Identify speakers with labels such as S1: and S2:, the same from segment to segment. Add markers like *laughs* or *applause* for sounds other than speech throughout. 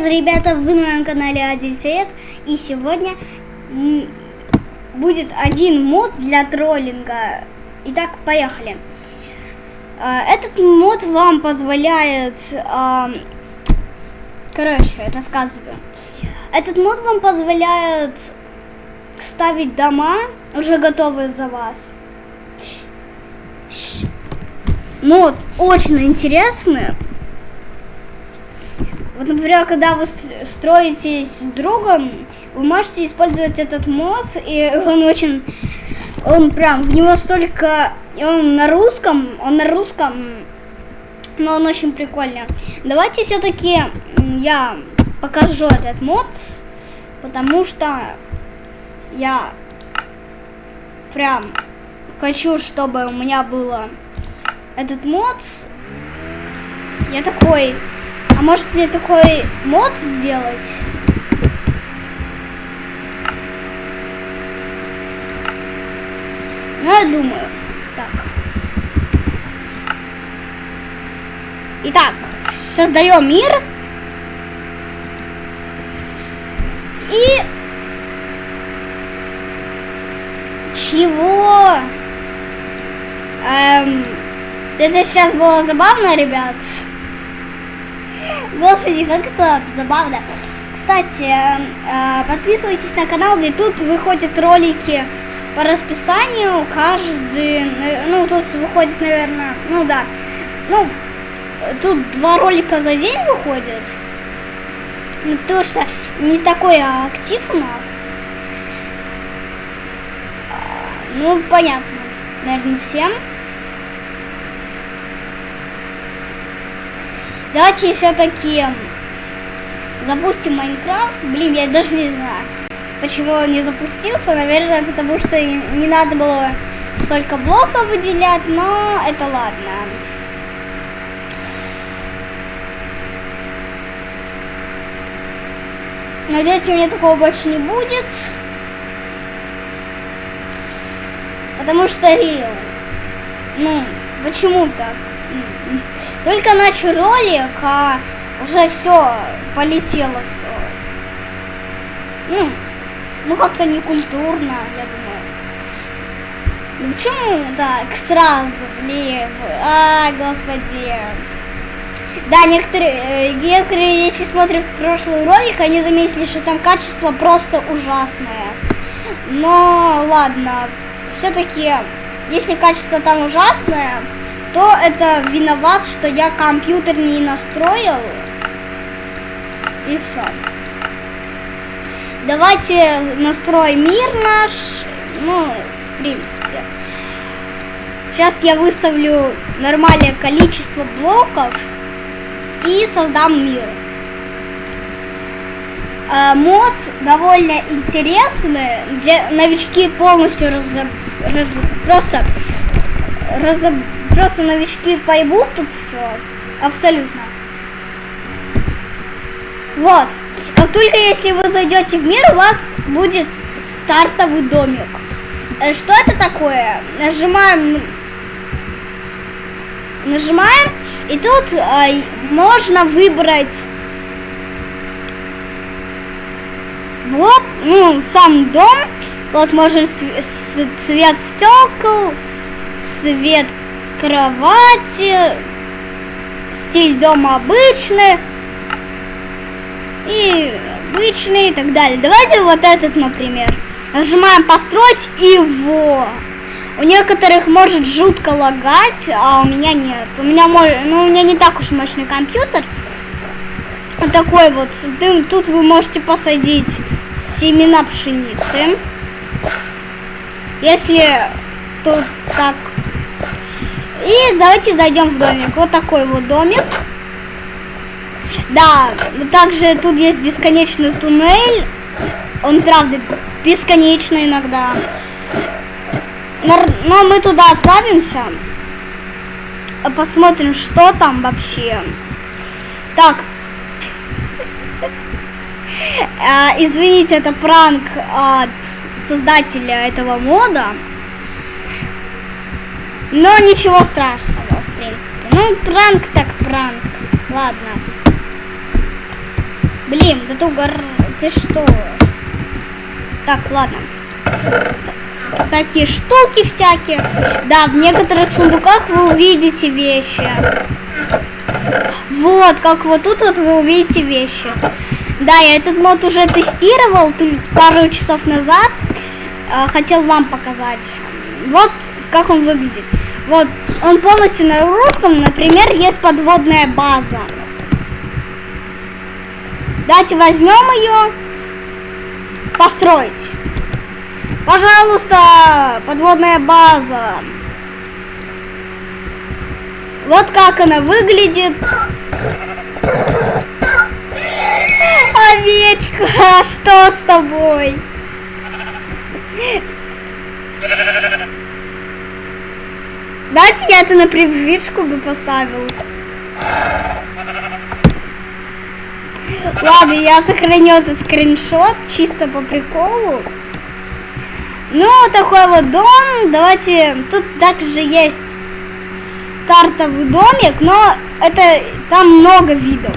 S1: привет, ребята! Вы на моем канале Одиссеет. И сегодня будет один мод для троллинга. Итак, поехали. А, этот мод вам позволяет... Короче, рассказываю. Этот мод вам позволяет ставить дома, уже готовые за вас. Мод очень интересный. Вот, например, когда вы строитесь с другом, вы можете использовать этот мод, и *laughs* он очень, он прям, в него столько, он на русском, он на русском, но он очень прикольный. Давайте все-таки я покажу этот мод, потому что я прям хочу, чтобы у меня было этот мод. Я такой а может мне такой мод сделать? Ну, я думаю. Так. Итак, создаем мир. И... Чего? Эм... Это сейчас было забавно, ребят. Господи, как это забавно. Кстати, э, подписывайтесь на канал, где тут выходят ролики по расписанию. Каждый, ну тут выходит, наверное, ну да, ну тут два ролика за день выходят. Ну, потому что не такой актив у нас. А, ну, понятно, наверное, всем. Давайте все-таки запустим Майнкрафт. Блин, я даже не знаю, почему он не запустился. Наверное, потому что не надо было столько блоков выделять, но это ладно. Надеюсь, у меня такого больше не будет. Потому что Рил. Ну, почему так? Только начал ролик, а уже все, полетело все. Ну, ну как-то некультурно, я думаю. Ну почему так сразу, блин? А, господи. Да, некоторые, э, некоторые, если смотрят прошлый ролик, они заметили, что там качество просто ужасное. Но ладно, все-таки, если качество там ужасное, кто это виноват, что я компьютер не настроил. И все. Давайте настроим мир наш. Ну, в принципе. Сейчас я выставлю нормальное количество блоков и создам мир. Э, мод довольно интересный. Для новички полностью раз, раз, просто разоб Просто новички поймут тут все. Абсолютно. Вот. Как только если вы зайдете в мир, у вас будет стартовый домик. Э, что это такое? Нажимаем... Нажимаем. И тут э, можно выбрать... Вот, ну, сам дом. Вот можем цвет стекол, цвет кровати, стиль дома обычный и обычный и так далее. Давайте вот этот, например. Нажимаем построить его. У некоторых может жутко лагать, а у меня нет. У меня может, ну у меня не так уж мощный компьютер. Вот такой вот. Тут вы можете посадить семена пшеницы. Если тут так и давайте зайдем в домик. Вот такой вот домик. Да, также тут есть бесконечный туннель. Он, правда, бесконечный иногда. Но мы туда отправимся. Посмотрим, что там вообще. Так. А, извините, это пранк от создателя этого мода. Но ничего страшного, в принципе. Ну, пранк так пранк. Ладно. Блин, да ты угор... Ты что? Так, ладно. Такие штуки всякие. Да, в некоторых сундуках вы увидите вещи. Вот, как вот тут вот вы увидите вещи. Да, я этот мод уже тестировал пару часов назад. Э, хотел вам показать. Вот как он выглядит. Вот, он полностью на русском, например, есть подводная база. Давайте возьмем ее, построить. Пожалуйста, подводная база. Вот как она выглядит. Овечка, *laughs* что с тобой? Дайте я это на привычку бы поставил. Ладно, я сохраню этот скриншот чисто по приколу. Ну, такой вот дом. Давайте, тут также есть стартовый домик, но это там много видов.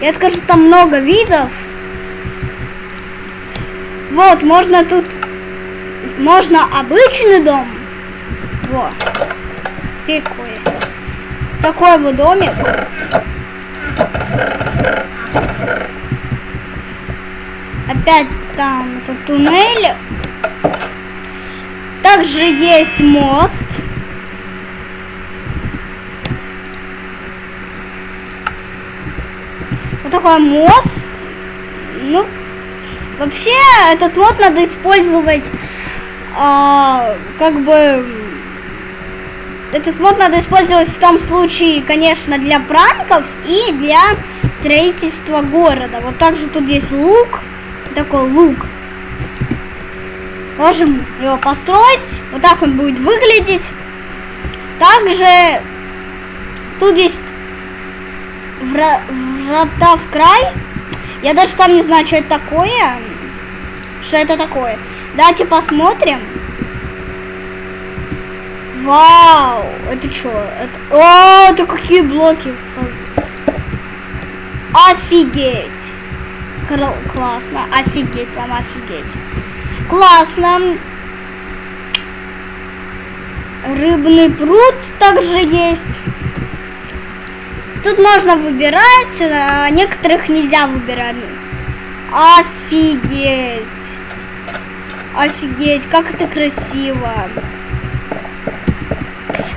S1: Я скажу, там много видов. Вот, можно тут, можно обычный дом. Вот. Такой. Такой вот домик. Опять там этот туннель. Также есть мост. Вот такой мост. Ну, вообще, этот мод надо использовать, а, как бы, этот мод надо использовать в том случае, конечно, для пранков и для строительства города. Вот также тут есть лук, такой лук. Можем его построить. Вот так он будет выглядеть. Также тут есть врата в край. Я даже сам не знаю, что это такое. Что это такое. Давайте посмотрим. Вау! Это что? Это... О, это какие блоки? Офигеть! Классно. Офигеть, прям офигеть. Классно. Рыбный пруд также есть. Тут можно выбирать, а некоторых нельзя выбирать. Офигеть. Офигеть, как это красиво.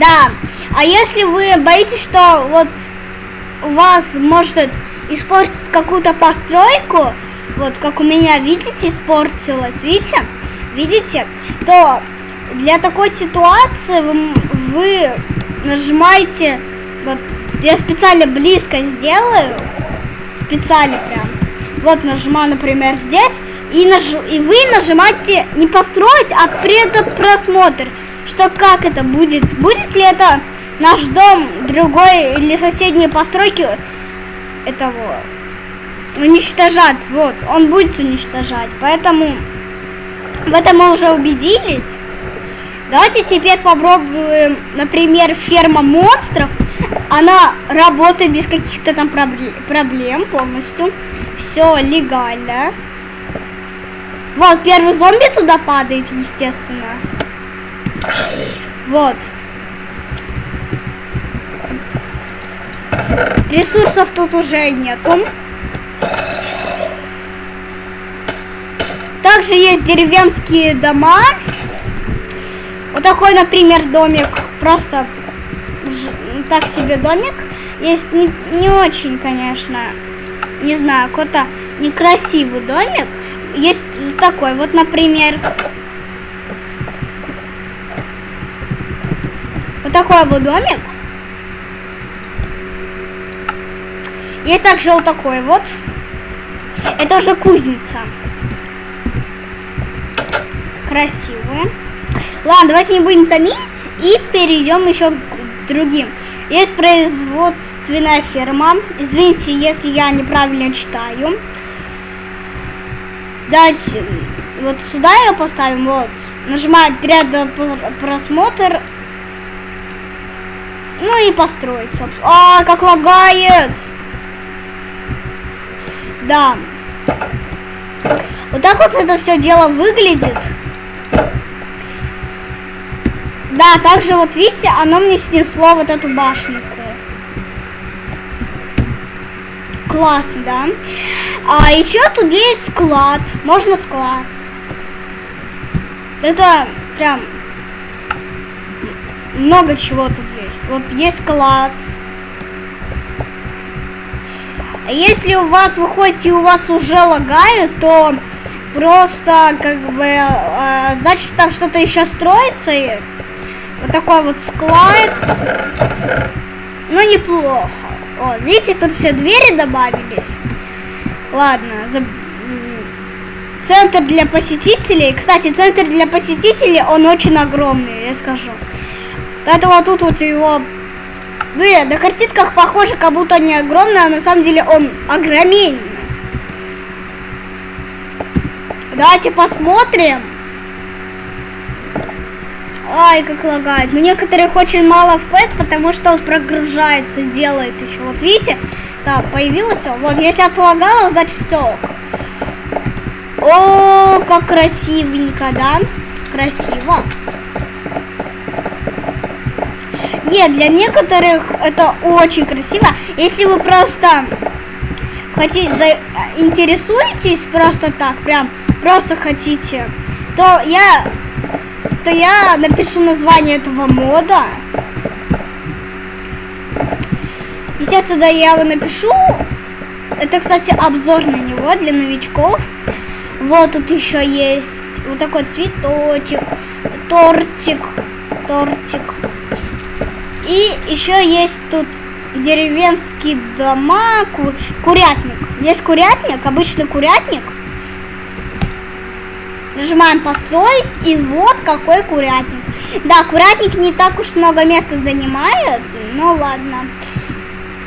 S1: Да, а если вы боитесь, что вот вас может испортить какую-то постройку, вот как у меня, видите, испортилось, видите, видите, то для такой ситуации вы, вы нажимаете, вот я специально близко сделаю, специально прям, вот нажимаю, например, здесь, и, наж... и вы нажимаете не построить, а пред просмотр, что как это будет, будет ли это наш дом, другой или соседние постройки этого уничтожат. Вот, он будет уничтожать. Поэтому в этом мы уже убедились. Давайте теперь попробуем, например, ферма монстров. Она работает без каких-то там проблем полностью. Все легально. Вот, первый зомби туда падает, естественно. Вот. Ресурсов тут уже нету. Также есть деревенские дома. Вот такой, например, домик. Просто так себе домик. Есть не, не очень, конечно, не знаю, какой-то некрасивый домик. Есть такой, вот, например, вот такой вот домик. И также вот такой вот. Это уже кузница. Красивая. Ладно, давайте не будем томить и перейдем еще к другим. Есть производственная ферма. Извините, если я неправильно читаю. Давайте вот сюда ее поставим. Вот. Нажимать рядом просмотр. Ну и построить, собственно. А, как лагает! Да. Вот так вот это все дело выглядит. Да, также вот видите, оно мне снесло вот эту башенку. Классно, да? А еще тут есть склад. Можно склад. Это прям много чего тут. Вот есть склад. Если у вас выходит и у вас уже лагает, то просто как бы э, значит там что-то еще строится. И вот такой вот склад. Ну неплохо. О, видите, тут все двери добавились. Ладно, за... центр для посетителей. Кстати, центр для посетителей, он очень огромный, я скажу. Поэтому тут вот его... Блин, на картинках похоже, как будто не огромный, а на самом деле он огроменный. Давайте посмотрим. Ай, как лагает. Но некоторых очень мало FPS, потому что он прогружается, делает еще. Вот видите? Так, появилось все. Вот, если отлагало, значит все. О, как красивенько, да? Красиво. Нет, для некоторых это очень красиво. Если вы просто хотите, интересуетесь просто так, прям просто хотите, то я то я напишу название этого мода. Естественно, я его напишу. Это, кстати, обзор на него для новичков. Вот тут еще есть вот такой цветочек, тортик, тортик. И еще есть тут деревенские дома, ку курятник. Есть курятник, обычный курятник. Нажимаем построить, и вот какой курятник. Да, курятник не так уж много места занимает, ну ладно.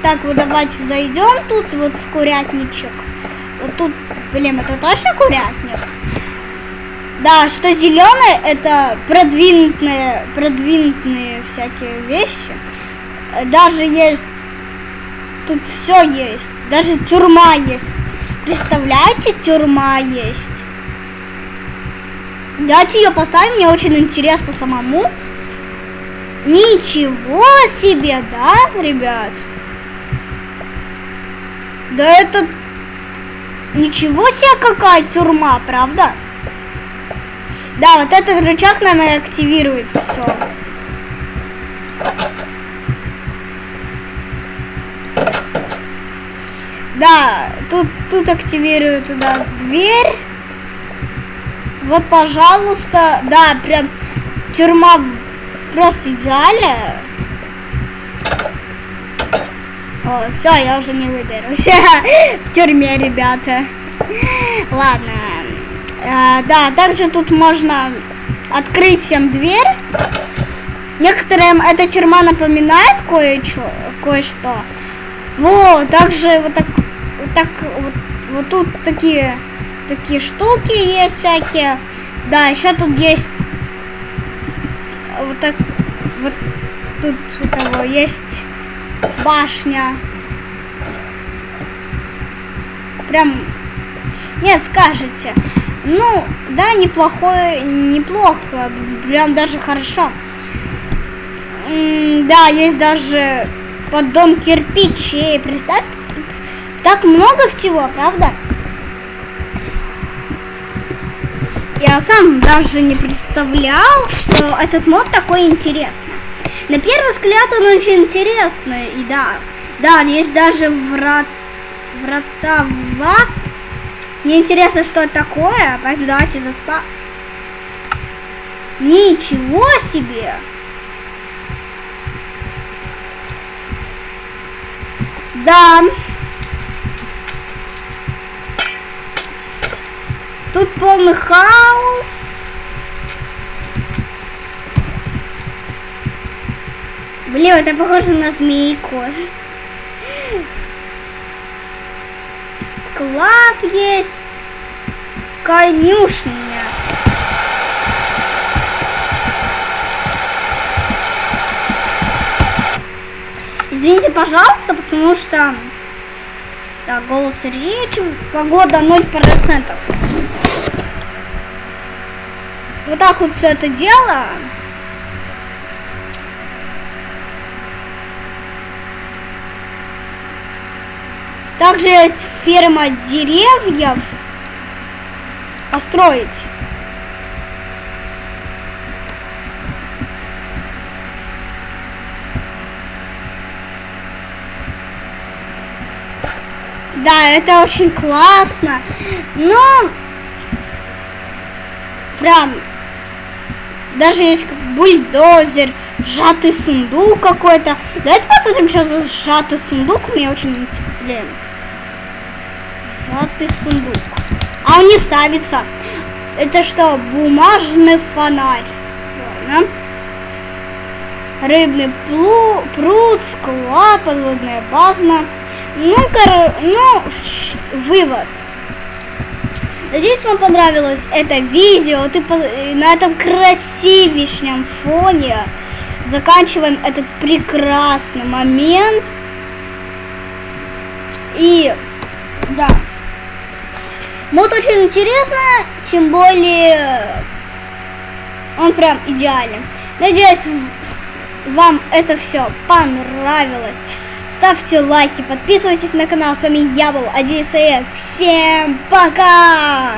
S1: Так, вот давайте зайдем тут вот в курятничек. Вот тут, блин, это точно курятник? Да, что зеленое, это продвинутые, продвинутые всякие вещи. Даже есть, тут все есть, даже тюрьма есть. Представляете, тюрьма есть. Давайте ее поставим, мне очень интересно самому. Ничего себе, да, ребят? Да это... Ничего себе какая тюрьма, правда? Да, вот этот рычаг, наверное, активирует все. Да, тут, тут активирует туда дверь. Вот, пожалуйста, да, прям тюрьма просто идеальная. Все, я уже не выберусь. *laughs* В тюрьме, ребята. Ладно. А, да, также тут можно открыть всем дверь. Некоторым эта тюрьма напоминает кое-что. Кое-что. Вот, также вот так, вот так, вот, вот тут такие такие штуки есть всякие. Да, еще тут есть вот так вот тут у того есть башня. Прям нет, скажете. Ну, да, неплохое, неплохо, прям даже хорошо. М да, есть даже поддон кирпичей, представьте, так много всего, правда? Я сам даже не представлял, что этот мод такой интересный. На первый взгляд он очень интересный, и да, да, есть даже врат, врата в ад. Мне интересно, что это такое, поэтому давайте заспа... Ничего себе! Да. Тут полный хаос. Блин, это похоже на змейку. Склад есть. Конюшня. Извините, пожалуйста, потому что Так, голос речи, погода 0%. Вот так вот все это дело. Также есть ферма деревьев. Построить. Да, это очень классно. Но прям даже есть как бульдозер, сжатый сундук какой-то. Давайте посмотрим, что за сжатый сундук. Мне очень интересно. Сжатый сундук. А он не ставится. Это что, бумажный фонарь? Ладно. Рыбный плу, пруд, склад, подводная база. Ну, кор... ну, вывод. Надеюсь, вам понравилось это видео. Ты по... на этом красивейшем фоне заканчиваем этот прекрасный момент. И да. Мод очень интересно, тем более он прям идеален. Надеюсь, вам это все понравилось. Ставьте лайки, подписывайтесь на канал. С вами я был, Адисаев. Всем пока!